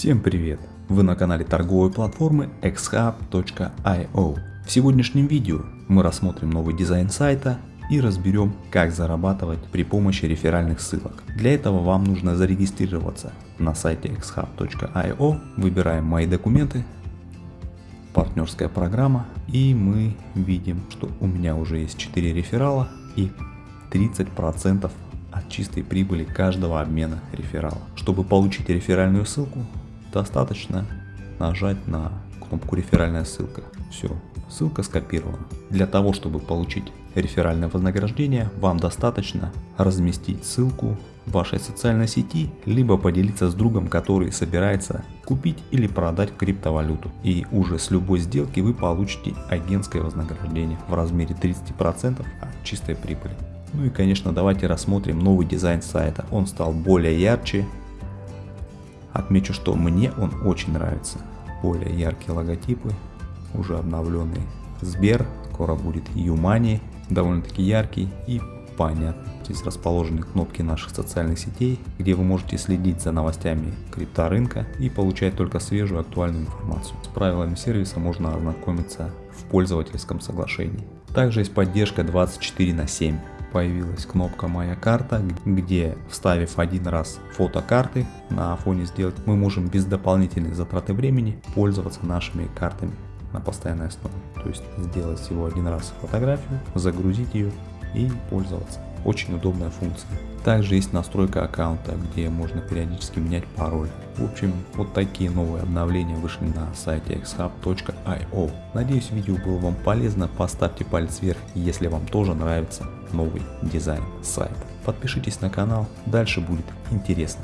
Всем привет! Вы на канале торговой платформы xhub.io. В сегодняшнем видео мы рассмотрим новый дизайн сайта и разберем, как зарабатывать при помощи реферальных ссылок. Для этого вам нужно зарегистрироваться на сайте xhub.io, выбираем «Мои документы», партнерская программа и мы видим, что у меня уже есть 4 реферала и 30% от чистой прибыли каждого обмена реферала. Чтобы получить реферальную ссылку, достаточно нажать на кнопку реферальная ссылка. Все, ссылка скопирована. Для того, чтобы получить реферальное вознаграждение, вам достаточно разместить ссылку в вашей социальной сети, либо поделиться с другом, который собирается купить или продать криптовалюту. И уже с любой сделки вы получите агентское вознаграждение в размере 30% от чистой прибыли. Ну и конечно давайте рассмотрим новый дизайн сайта. Он стал более ярче. Отмечу, что мне он очень нравится. Более яркие логотипы, уже обновленный Сбер, скоро будет Юмани, довольно-таки яркий и понятный. Здесь расположены кнопки наших социальных сетей, где вы можете следить за новостями крипторынка и получать только свежую актуальную информацию. С правилами сервиса можно ознакомиться в пользовательском соглашении. Также есть поддержка 24 на 7 появилась кнопка «Моя карта», где вставив один раз фото карты на фоне сделать, мы можем без дополнительной затраты времени пользоваться нашими картами на постоянной основе. То есть сделать всего один раз фотографию, загрузить ее и пользоваться. Очень удобная функция. Также есть настройка аккаунта, где можно периодически менять пароль. В общем, вот такие новые обновления вышли на сайте xhub.io. Надеюсь видео было вам полезно, поставьте палец вверх, если вам тоже нравится новый дизайн сайта. Подпишитесь на канал, дальше будет интересно.